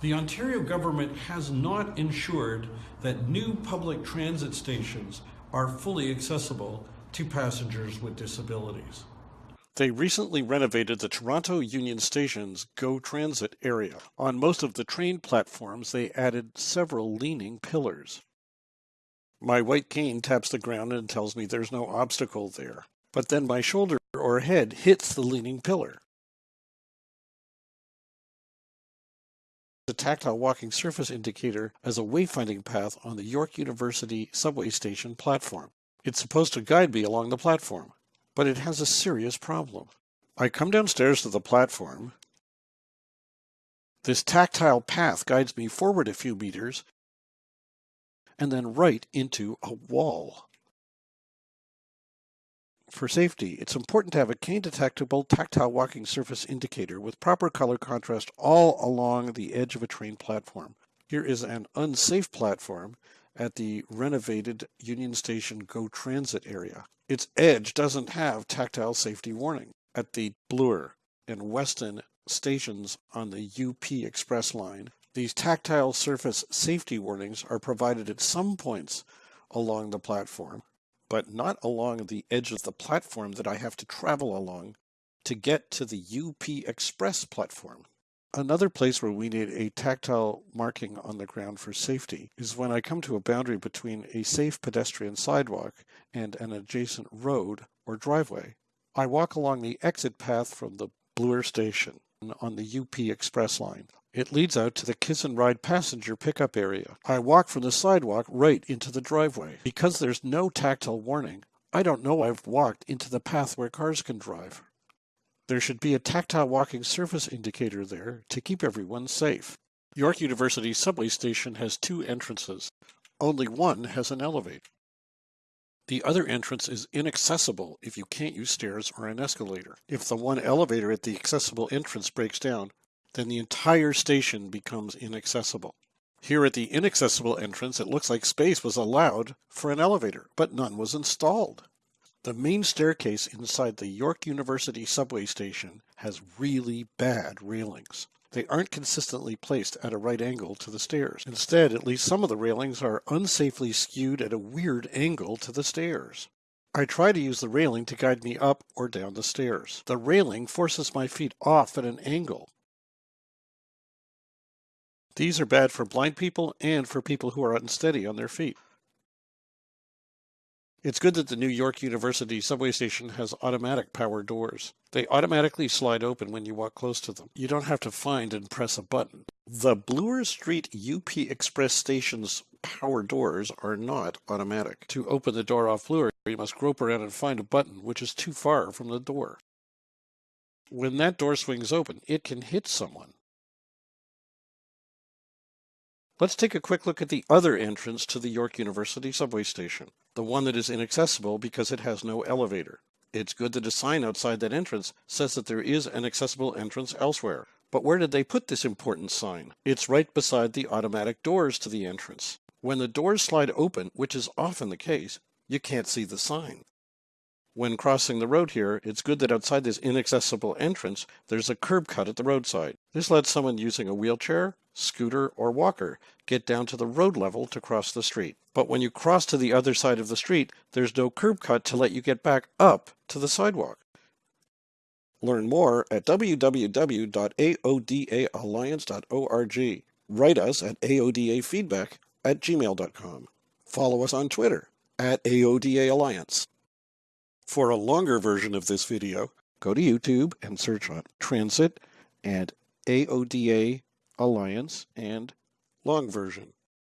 The Ontario government has not ensured that new public transit stations are fully accessible to passengers with disabilities. They recently renovated the Toronto Union Station's GO Transit area. On most of the train platforms, they added several leaning pillars. My white cane taps the ground and tells me there's no obstacle there. But then my shoulder or head hits the leaning pillar. The tactile walking surface indicator as a wayfinding path on the York University subway station platform. It's supposed to guide me along the platform but it has a serious problem. I come downstairs to the platform. This tactile path guides me forward a few meters and then right into a wall. For safety, it's important to have a cane-detectable tactile walking surface indicator with proper color contrast all along the edge of a train platform. Here is an unsafe platform at the renovated Union Station GO Transit area. Its edge doesn't have tactile safety warning. At the Bloor and Weston stations on the UP Express line, these tactile surface safety warnings are provided at some points along the platform, but not along the edge of the platform that I have to travel along to get to the UP Express platform. Another place where we need a tactile marking on the ground for safety is when I come to a boundary between a safe pedestrian sidewalk and an adjacent road or driveway. I walk along the exit path from the Bloor station on the UP Express line. It leads out to the Kiss and Ride passenger pickup area. I walk from the sidewalk right into the driveway. Because there's no tactile warning, I don't know I've walked into the path where cars can drive. There should be a tactile walking surface indicator there to keep everyone safe. York University subway station has two entrances. Only one has an elevator. The other entrance is inaccessible if you can't use stairs or an escalator. If the one elevator at the accessible entrance breaks down, then the entire station becomes inaccessible. Here at the inaccessible entrance, it looks like space was allowed for an elevator, but none was installed. The main staircase inside the York University subway station has really bad railings. They aren't consistently placed at a right angle to the stairs. Instead, at least some of the railings are unsafely skewed at a weird angle to the stairs. I try to use the railing to guide me up or down the stairs. The railing forces my feet off at an angle. These are bad for blind people and for people who are unsteady on their feet. It's good that the New York University subway station has automatic power doors. They automatically slide open when you walk close to them. You don't have to find and press a button. The Bloor Street UP Express station's power doors are not automatic. To open the door off Bloor, you must grope around and find a button, which is too far from the door. When that door swings open, it can hit someone. Let's take a quick look at the other entrance to the York University subway station, the one that is inaccessible because it has no elevator. It's good that a sign outside that entrance says that there is an accessible entrance elsewhere. But where did they put this important sign? It's right beside the automatic doors to the entrance. When the doors slide open, which is often the case, you can't see the sign. When crossing the road here, it's good that outside this inaccessible entrance, there's a curb cut at the roadside. This lets someone using a wheelchair scooter, or walker get down to the road level to cross the street. But when you cross to the other side of the street, there's no curb cut to let you get back up to the sidewalk. Learn more at www.aodaalliance.org. Write us at aodafeedback at gmail.com. Follow us on Twitter at AODA Alliance. For a longer version of this video, go to YouTube and search on Transit and AODA Alliance, and long version.